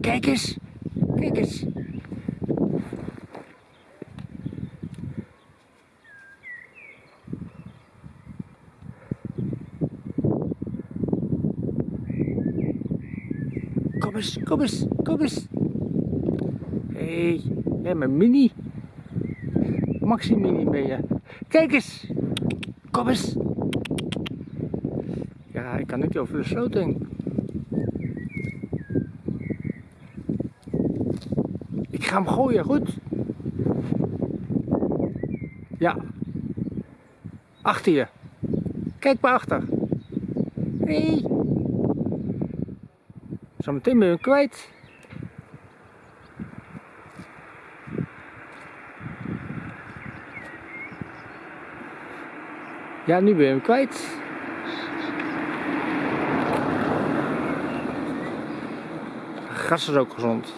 Kijk eens. Kijk eens. Kom eens, kom eens, kom eens. Hé, hey, mijn mini. Maxi mini ben je. Kijk eens. Kom eens. Ja, ik kan niet over de sloot. Ga hem gooien, goed? Ja. Achter je. Kijk maar achter. Hey. Zometeen ben je hem kwijt. Ja, nu ben je hem kwijt. Gas is ook gezond.